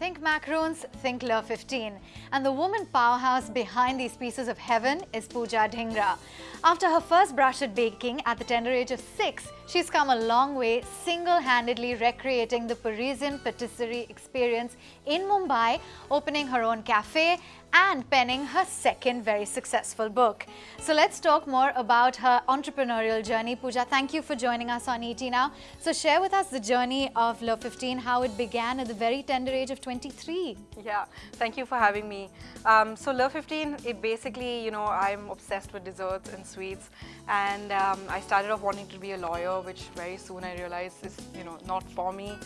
Think macaroons, think Le 15. And the woman powerhouse behind these pieces of heaven is Pooja Dhingra. After her first brush at baking at the tender age of six, she's come a long way single-handedly recreating the Parisian patisserie experience in Mumbai, opening her own cafe and penning her second very successful book. So let's talk more about her entrepreneurial journey. Pooja, thank you for joining us on ET Now. So share with us the journey of Le 15, how it began at the very tender age of 23. Yeah, thank you for having me. Um, so Le 15, it basically, you know, I'm obsessed with desserts and sweets and um, I started off wanting to be a lawyer, which very soon I realized is, you know, not for me.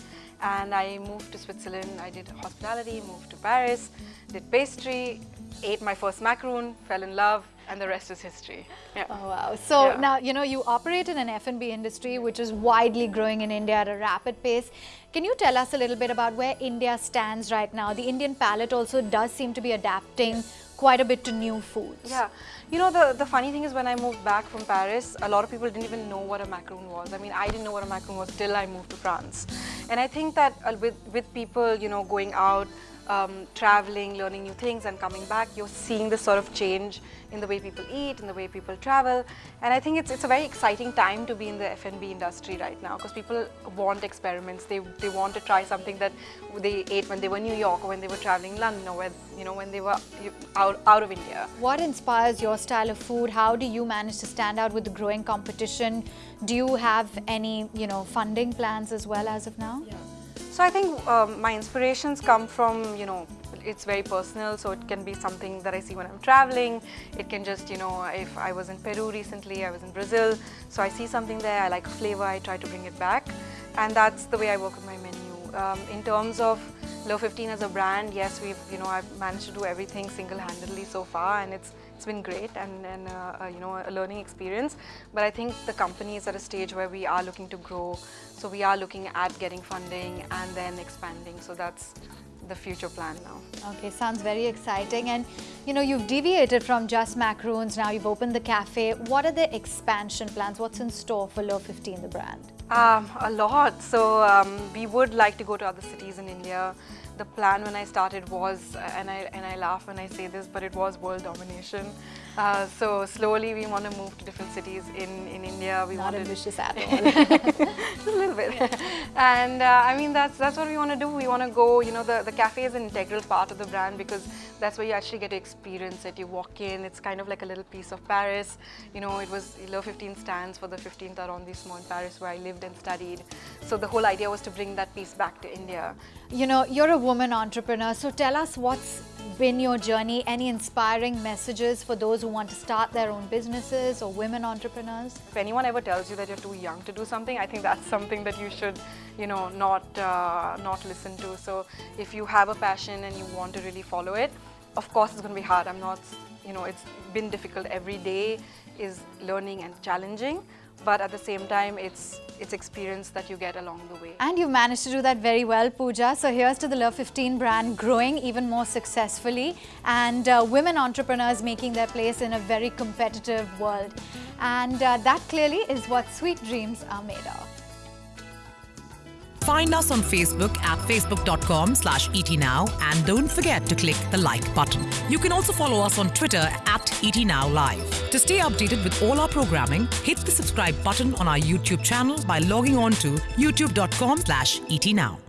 And I moved to Switzerland, I did hospitality, moved to Paris, did pastry, ate my first macaroon, fell in love, and the rest is history. Yeah. Oh wow. So yeah. now, you know, you operate in an F&B industry which is widely growing in India at a rapid pace. Can you tell us a little bit about where India stands right now? The Indian palate also does seem to be adapting yes quite a bit to new foods. Yeah. You know, the, the funny thing is when I moved back from Paris, a lot of people didn't even know what a macaroon was. I mean, I didn't know what a macaroon was till I moved to France. And I think that uh, with, with people, you know, going out, um, traveling, learning new things and coming back, you're seeing this sort of change in the way people eat, in the way people travel. And I think it's, it's a very exciting time to be in the F&B industry right now because people want experiments. They, they want to try something that they ate when they were in New York or when they were traveling London or when, you know, when they were out, out of India. What inspires your style of food? How do you manage to stand out with the growing competition? Do you have any, you know, funding plans as well as of now? Yeah. So I think um, my inspirations come from, you know, it's very personal, so it can be something that I see when I'm traveling. It can just, you know, if I was in Peru recently, I was in Brazil, so I see something there, I like a flavor, I try to bring it back. And that's the way I work with my menu. Um, in terms of Le 15 as a brand, yes, we've, you know, I've managed to do everything single-handedly so far, and it's it's been great and, and uh, uh, you know, a learning experience. But I think the company is at a stage where we are looking to grow. So we are looking at getting funding and then expanding. So that's the future plan now. Okay, sounds very exciting. And you know, you've deviated from just macaroons, now you've opened the cafe. What are the expansion plans? What's in store for Le 15, the brand? Um, a lot. So um, we would like to go to other cities in India the plan when I started was, and I, and I laugh when I say this, but it was world domination. Uh, so slowly we want to move to different cities in, in India. We Not ambitious at all. Just a little bit. Yeah. And uh, I mean, that's, that's what we want to do. We want to go, you know, the, the cafe is an integral part of the brand because that's where you actually get to experience it. You walk in, it's kind of like a little piece of Paris. You know, it was, Le 15 stands for the 15th arrondissement in Paris where I lived and studied. So the whole idea was to bring that piece back to India. You know, you're a woman entrepreneur, so tell us what's been your journey? Any inspiring messages for those who want to start their own businesses or women entrepreneurs? If anyone ever tells you that you're too young to do something, I think that's something that you should, you know, not, uh, not listen to. So if you have a passion and you want to really follow it, of course it's going to be hard. I'm not, you know, it's been difficult. Every day is learning and challenging but at the same time it's it's experience that you get along the way. And you've managed to do that very well, Pooja. So here's to the Le 15 brand growing even more successfully and uh, women entrepreneurs making their place in a very competitive world. And uh, that clearly is what sweet dreams are made of. Find us on Facebook at facebook.com slash etnow and don't forget to click the like button. You can also follow us on Twitter at etnowlive. To stay updated with all our programming, hit the subscribe button on our YouTube channel by logging on to youtube.com slash etnow.